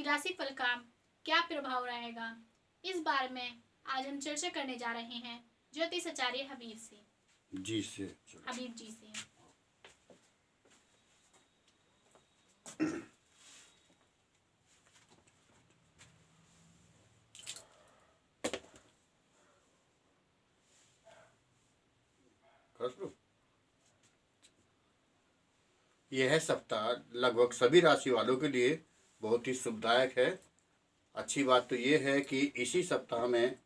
आपकी राशि फल का क्या प्रभाव रहेगा? इस बारे में आज हम चर्चा करने जा रहे हैं ज्योतिष आचार्य हबीब से। जी से हबीब जी से। यह सप्ताह लगभग सभी राशि वालों के लिए बहुत ही शुभदायक है। अच्छी बात तो ये है कि इसी सप्ताह में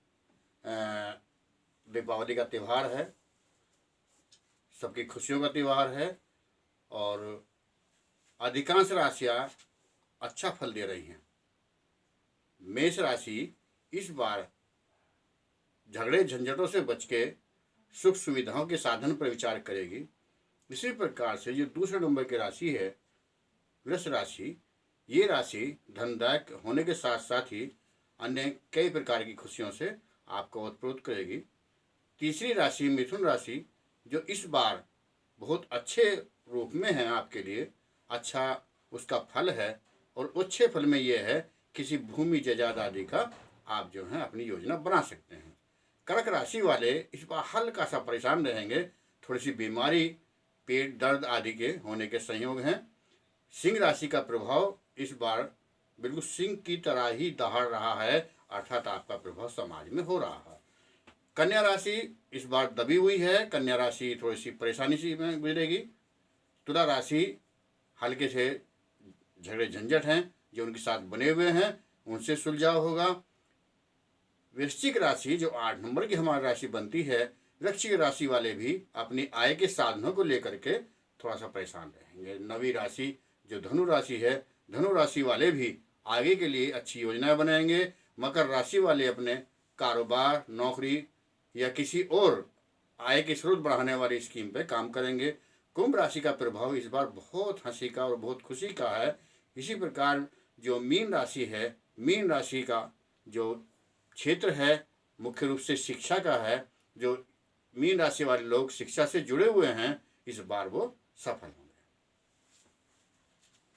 दीपावली का त्यौहार है। सबकी खुशियों का त्यौहार है और अधिकांश राशियाँ अच्छा फल दे रही हैं। मेष राशि इस बार झगड़े झंझटों से बच के सुख सुविधाओं के साधन पर विचार करेगी। इसी प्रकार से जो दूसरे नंबर की राशि है, वृष राशि ये राशि धनदायक होने के साथ साथ ही अन्य कई प्रकार की खुशियों से आपको उत्प्रोत करेगी। तीसरी राशि मिथुन राशि, जो इस बार बहुत अच्छे रूप में है आपके लिए अच्छा उसका फल है और अच्छे फल में ये है, किसी भूमि जजाद आदि का आप जो है अपनी योजना बना सकते हैं। कर्क राशि वाले इस बार हल्का सा परेशान रहेंगे थोड़ी सी बीमारी, पेट दर्द आदि के होने के संयोग हैं। सिंह राशि का प्रभाव इस बार बिल्कुल सिंह की तरह ही दहाड़ रहा है, अर्थात आपका प्रभाव समाज में हो रहा है। कन्या राशि इस बार दबी हुई है, कन्या राशि थोड़ी सी परेशानी सी में गुजरेगी तुला राशि हल्के से झगड़े झंझट हैं, जो उनके साथ बने हुए हैं, उनसे सुलझाव होगा। वृश्चिक राशि, जो आठ नंबर की हमारी राशि बनती है, वृश्चिक राशि वाले भी अपनी आय के साधनों को लेकर के थोड़ा सा परेशान रहेंगे। नवी राशि, जो धनु राशि है धनु राशि वाले भी आगे के लिए अच्छी योजनाएँ बनाएँगे। मकर राशि वाले अपने कारोबार, नौकरी या किसी और आय के स्रोत बढ़ाने वाली स्कीम पे काम करेंगे। कुंभ राशि का प्रभाव इस बार बहुत हँसी का और बहुत खुशी का है। इसी प्रकार जो मीन राशि है, मीन राशि का जो क्षेत्र है, मुख्य रूप से शिक्षा का है, जो मीन राशि वाले लोग शिक्षा से जुड़े हुए हैं, इस बार वो सफल हों